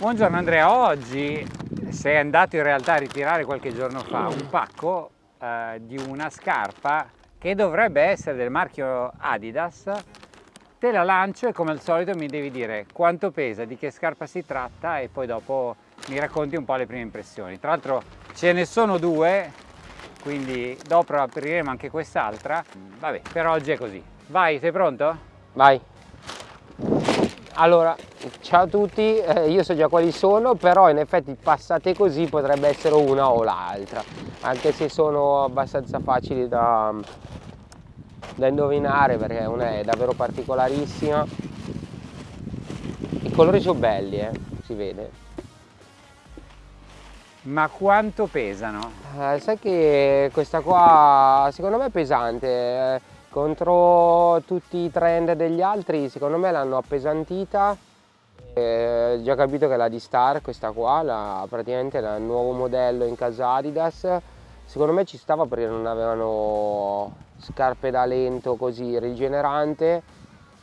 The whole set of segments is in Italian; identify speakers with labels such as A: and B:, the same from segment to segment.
A: Buongiorno Andrea, oggi sei andato in realtà a ritirare qualche giorno fa un pacco eh, di una scarpa che dovrebbe essere del marchio Adidas te la lancio e come al solito mi devi dire quanto pesa, di che scarpa si tratta e poi dopo mi racconti un po' le prime impressioni. Tra l'altro ce ne sono due, quindi dopo apriremo anche quest'altra. Vabbè, per oggi è così. Vai, sei pronto?
B: Vai. Allora, ciao a tutti, eh, io so già quali sono, però in effetti passate così potrebbe essere una o l'altra, anche se sono abbastanza facili da, da indovinare perché una è davvero particolarissima. I colori sono belli, eh, si vede.
A: Ma quanto pesano?
B: Eh, sai che questa qua secondo me è pesante. Contro tutti i trend degli altri secondo me l'hanno appesantita eh, ho già capito che è la D-Star questa qua la, praticamente il nuovo modello in casa Adidas secondo me ci stava perché non avevano scarpe da lento così rigenerante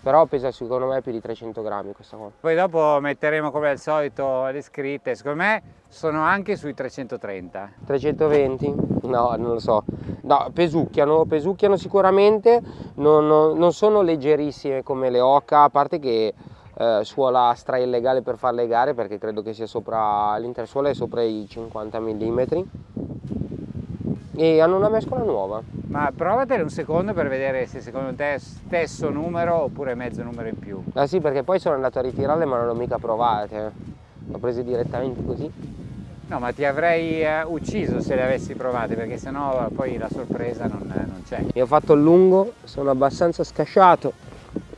B: però pesa secondo me più di 300 grammi questa qua.
A: Poi dopo metteremo come al solito le scritte, secondo me sono anche sui 330.
B: 320? No, non lo so. No, pesucchiano, pesucchiano sicuramente, non, non, non sono leggerissime come le Oca, a parte che eh, suola stra illegale per far le gare perché credo che sia sopra, l'intera suola è sopra i 50 mm e hanno una mescola nuova.
A: Ma provatele un secondo per vedere se secondo te è stesso numero oppure mezzo numero in più.
B: Ah sì, perché poi sono andato a ritirarle ma non l'ho mica provate. Le ho prese direttamente così.
A: No, ma ti avrei eh, ucciso se le avessi provate perché sennò poi la sorpresa non, non c'è.
B: Io ho fatto il lungo, sono abbastanza scasciato.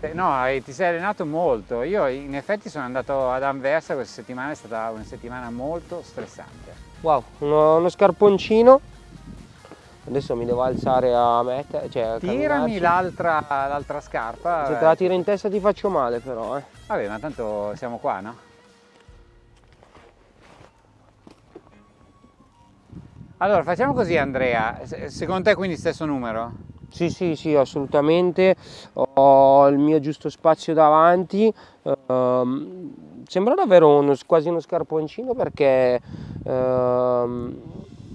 A: Eh, no, ti sei allenato molto. Io in effetti sono andato ad Anversa questa settimana, è stata una settimana molto stressante.
B: Wow, uno, uno scarponcino Adesso mi devo alzare a mettere, cioè
A: Tirami l'altra scarpa.
B: Se te la tiro in testa ti faccio male però, eh.
A: Vabbè, ma tanto siamo qua, no? Allora, facciamo così Andrea, secondo te quindi stesso numero?
B: Sì, sì, sì, assolutamente, ho il mio giusto spazio davanti, ehm, sembra davvero uno, quasi uno scarponcino perché ehm,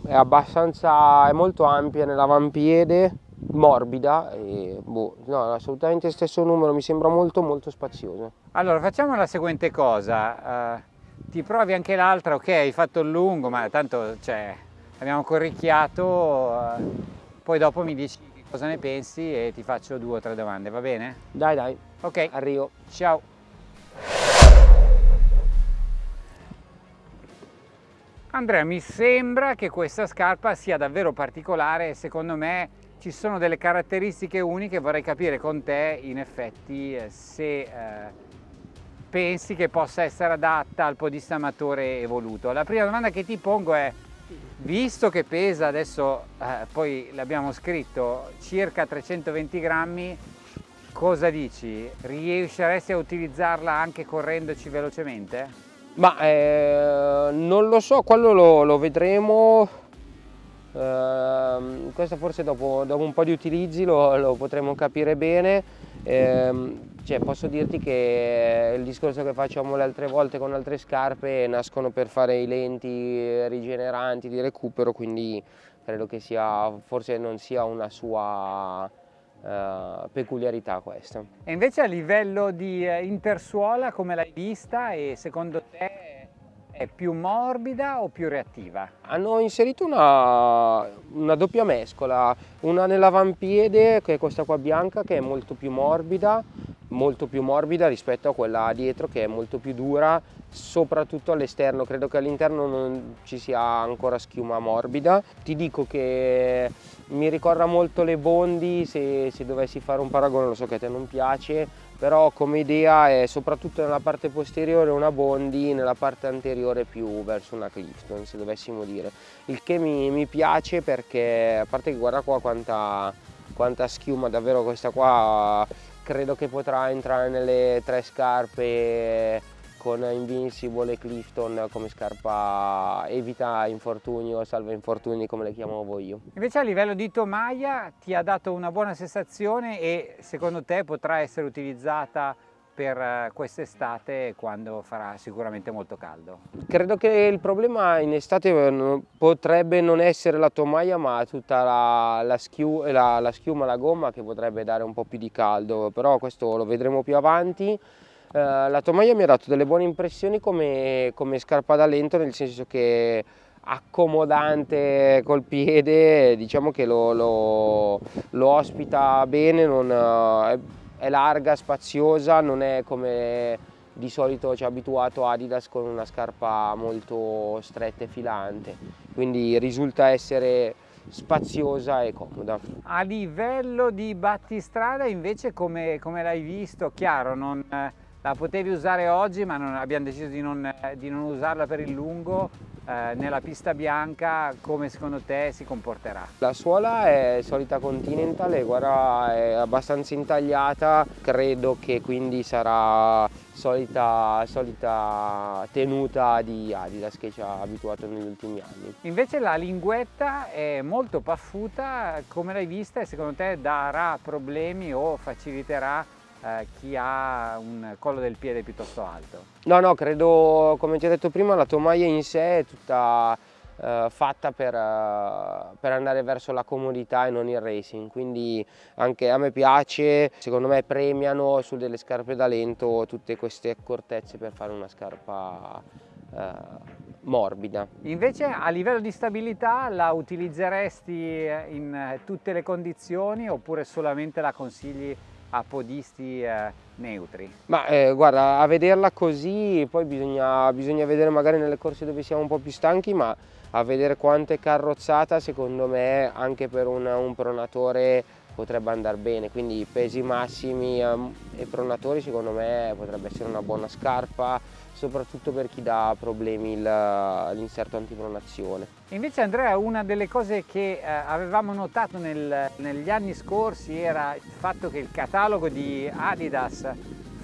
B: è abbastanza, è molto ampia nell'avampiede, morbida e boh, no, assolutamente stesso numero, mi sembra molto molto spazioso.
A: Allora facciamo la seguente cosa, uh, ti provi anche l'altra, ok hai fatto il lungo ma tanto cioè, abbiamo corricchiato, uh, poi dopo mi dici cosa ne pensi e ti faccio due o tre domande, va bene?
B: Dai dai,
A: ok,
B: arrivo.
A: Ciao. Andrea, mi sembra che questa scarpa sia davvero particolare e secondo me ci sono delle caratteristiche uniche, vorrei capire con te in effetti eh, se eh, pensi che possa essere adatta al podista amatore evoluto. La prima domanda che ti pongo è, visto che pesa adesso, eh, poi l'abbiamo scritto, circa 320 grammi, cosa dici? Riusciresti a utilizzarla anche correndoci velocemente?
B: Ma eh, non lo so, quello lo, lo vedremo. Eh, questo forse dopo, dopo, un po' di utilizzi lo, lo potremo capire bene. Eh, cioè, posso dirti che il discorso che facciamo le altre volte con altre scarpe nascono per fare i lenti rigeneranti di recupero, quindi credo che sia, forse non sia una sua uh, peculiarità questa.
A: E invece a livello di intersuola come l'hai vista e secondo te è più morbida o più reattiva?
B: Hanno inserito una, una doppia mescola, una nell'avampiede che è questa qua bianca che è molto più morbida, molto più morbida rispetto a quella dietro che è molto più dura soprattutto all'esterno, credo che all'interno non ci sia ancora schiuma morbida. Ti dico che mi ricorda molto le Bondi, se, se dovessi fare un paragone, lo so che a te non piace, però come idea è soprattutto nella parte posteriore una Bondi, nella parte anteriore più verso una Clifton, se dovessimo dire. Il che mi, mi piace perché, a parte che guarda qua quanta, quanta schiuma, davvero questa qua credo che potrà entrare nelle tre scarpe con Invincible e Clifton come scarpa evita infortuni o salva infortuni come le chiamavo io.
A: Invece a livello di tomaia ti ha dato una buona sensazione e secondo te potrà essere utilizzata per eh, quest'estate quando farà sicuramente molto caldo?
B: Credo che il problema in estate eh, potrebbe non essere la tomaia ma tutta la, la, schiu, la, la schiuma, la gomma che potrebbe dare un po' più di caldo, però questo lo vedremo più avanti. Eh, la tomaia mi ha dato delle buone impressioni come, come scarpa da lento nel senso che accomodante col piede, diciamo che lo, lo, lo ospita bene, non, è, è, larga, spaziosa, non è come di solito ci ha abituato Adidas con una scarpa molto stretta e filante, quindi risulta essere spaziosa e comoda.
A: A livello di battistrada invece come, come l'hai visto? Chiaro, non, la potevi usare oggi ma non, abbiamo deciso di non, di non usarla per il lungo eh, nella pista bianca come secondo te si comporterà?
B: La suola è solita Continental e guarda è abbastanza intagliata, credo che quindi sarà solita, solita tenuta di Adidas che ci ha abituato negli ultimi anni.
A: Invece la linguetta è molto paffuta, come l'hai vista e secondo te darà problemi o faciliterà eh, chi ha un collo del piede piuttosto alto?
B: No, no, credo, come ti ho detto prima, la tomaia in sé è tutta eh, fatta per, uh, per, andare verso la comodità e non il racing, quindi anche a me piace, secondo me premiano su delle scarpe da lento tutte queste accortezze per fare una scarpa uh, morbida.
A: Invece a livello di stabilità la utilizzeresti in tutte le condizioni oppure solamente la consigli podisti eh, neutri?
B: Ma eh, guarda, a vederla così poi bisogna, bisogna, vedere magari nelle corse dove siamo un po' più stanchi, ma a vedere quanto è carrozzata secondo me anche per un, un pronatore potrebbe andare bene, quindi pesi massimi um, e pronatori secondo me potrebbe essere una buona scarpa, soprattutto per chi dà problemi l'inserto antipronazione.
A: Invece Andrea una delle cose che eh, avevamo notato nel, negli anni scorsi era il fatto che il catalogo di Adidas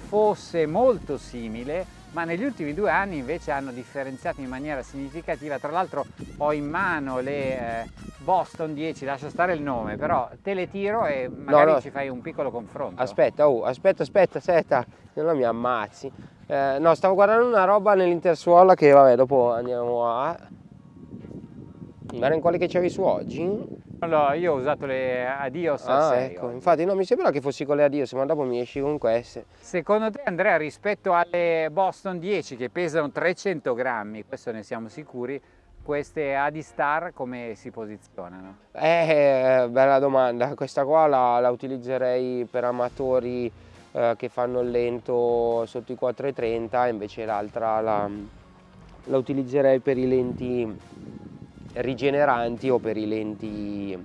A: fosse molto simile ma negli ultimi due anni invece hanno differenziato in maniera significativa, tra l'altro ho in mano le eh, Boston 10, lascia stare il nome, però te le tiro e magari no, no. ci fai un piccolo confronto.
B: Aspetta, oh, aspetta, aspetta, aspetta, non mi ammazzi. Eh, no, stavo guardando una roba nell'intersuola che vabbè dopo andiamo a... Guarda in quale che c'avevi su oggi?
A: Allora, io ho usato le Adios
B: ah, 6 ecco. infatti no, mi sembra che fossi con le Adios, ma dopo mi esci con queste.
A: Secondo te Andrea, rispetto alle Boston 10 che pesano 300 grammi, questo ne siamo sicuri, queste Adistar come si posizionano?
B: Eh, bella domanda, questa qua la, la utilizzerei per amatori eh, che fanno il lento sotto i 4,30, invece l'altra la, la utilizzerei per i lenti rigeneranti o per i lenti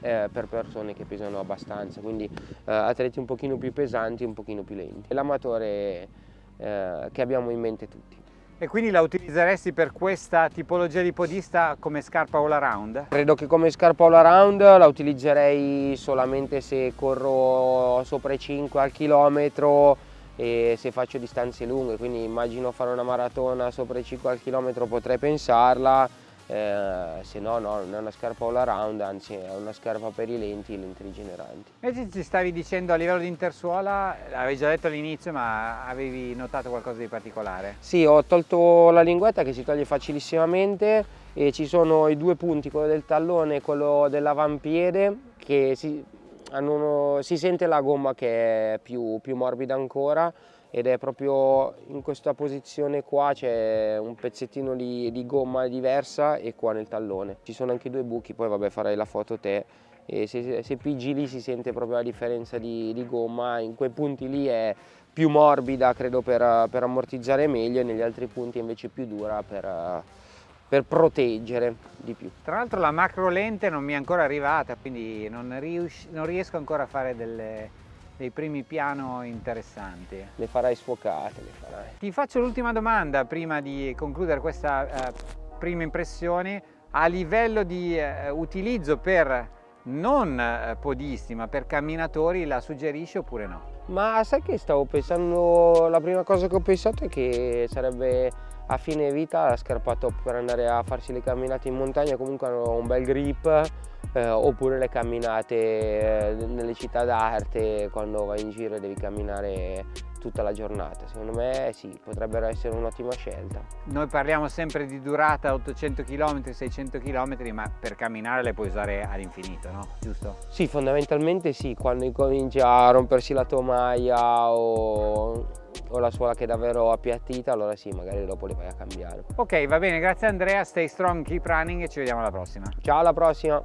B: eh, per persone che pesano abbastanza, quindi eh, atleti un pochino più pesanti un pochino più lenti. L'amatore eh, che abbiamo in mente tutti.
A: E quindi la utilizzeresti per questa tipologia di podista come scarpa all around?
B: Credo che come scarpa all around la utilizzerei solamente se corro sopra i 5 al chilometro e se faccio distanze lunghe, quindi immagino fare una maratona sopra i 5 al chilometro potrei pensarla, eh, se no, no, non è una scarpa all around, anzi è una scarpa per i lenti e lenti rigeneranti.
A: Invece ci stavi dicendo a livello di intersuola, l'avevi già detto all'inizio, ma avevi notato qualcosa di particolare?
B: Sì, ho tolto la linguetta che si toglie facilissimamente e ci sono i due punti, quello del tallone e quello dell'avampiede, che si, uno, si, sente la gomma che è più, più morbida ancora ed è proprio in questa posizione qua c'è un pezzettino di, di, gomma diversa e qua nel tallone. Ci sono anche due buchi, poi vabbè farai la foto te e se, se pigi lì si sente proprio la differenza di, di, gomma, in quei punti lì è più morbida credo per, per ammortizzare meglio e negli altri punti invece più dura per, per proteggere di più.
A: Tra l'altro la macro lente non mi è ancora arrivata quindi non, non riesco ancora a fare delle dei primi piano interessanti.
B: Le farai sfocate, le farai.
A: Ti faccio l'ultima domanda prima di concludere questa eh, prima impressione. A livello di eh, utilizzo per non eh, podisti ma per camminatori la suggerisci oppure no?
B: Ma sai che stavo pensando, la prima cosa che ho pensato è che sarebbe a fine vita la scarpa top per andare a farsi le camminate in montagna, comunque hanno un bel grip, eh, oppure le camminate eh, nelle città d'arte quando vai in giro e devi camminare tutta la giornata. Secondo me sì, potrebbero essere un'ottima scelta.
A: Noi parliamo sempre di durata 800 km, 600 km, ma per camminare le puoi usare all'infinito, no? Giusto?
B: Sì, fondamentalmente sì, quando incomincia a rompersi la tomaia o, o la suola che è davvero appiattita, allora sì, magari dopo le vai a cambiare.
A: Ok, va bene, grazie Andrea, stay strong, keep running e ci vediamo alla prossima.
B: Ciao, alla prossima!